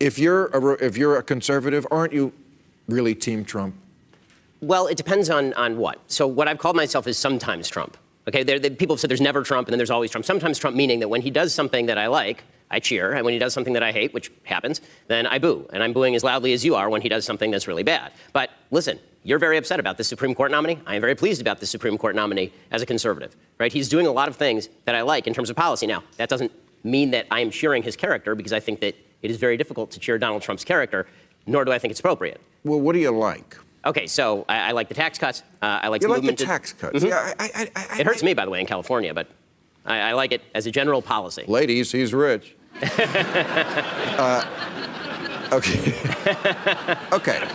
if you're a, if you're a conservative, aren't you really Team Trump? Well, it depends on, on what. So what I've called myself is sometimes Trump. Okay, there, people have said there's never Trump and then there's always Trump. Sometimes Trump meaning that when he does something that I like, I cheer, and when he does something that I hate, which happens, then I boo. And I'm booing as loudly as you are when he does something that's really bad. But listen, you're very upset about the Supreme Court nominee. I am very pleased about the Supreme Court nominee as a conservative, right? He's doing a lot of things that I like in terms of policy. Now, that doesn't mean that I am cheering his character because I think that it is very difficult to cheer Donald Trump's character, nor do I think it's appropriate. Well, what do you like? Okay, so I, I like the tax cuts. Uh, I like You the like the tax cuts? Mhm. Yeah, I, I, It hurts me, by the way, in California, but I, I like it as a general policy. Ladies, he's rich. uh, okay. okay.